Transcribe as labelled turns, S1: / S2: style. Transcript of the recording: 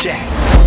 S1: Jack.